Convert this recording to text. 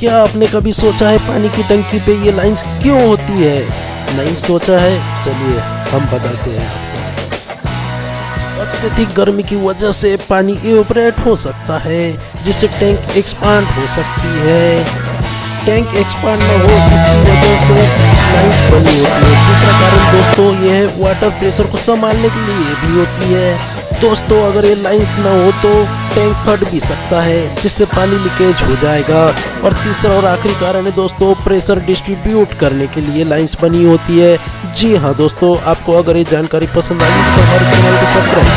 क्या आपने कभी सोचा है पानी की टंकी पे ये लाइंस क्यों होती है? नहीं सोचा है? चलिए, हम बताते हैं। अत्यधिक गर्मी की वजह से पानी इवेपरेट हो सकता है, जिससे टैंक एक्सपांड हो सकती है। टैंक एक्सपांड न हो इसकी वजह से लाइंस बनी होती है। दूसरा कारण दोस्तों ये है वाटर प्रेशर को संभालने के लिए भी होती है। दोस्तों, अगर ये लाइंस ना हो तो टैंक फट भी सकता है, जिससे पानी लीकेज हो जाएगा। और तीसरा और आखिरी कारण है दोस्तों प्रेशर डिस्ट्रीब्यूट करने के लिए लाइंस बनी होती है। जी हाँ दोस्तों, आपको अगर ये जानकारी पसंद आई तो हमारे चैनल को सब्सक्राइब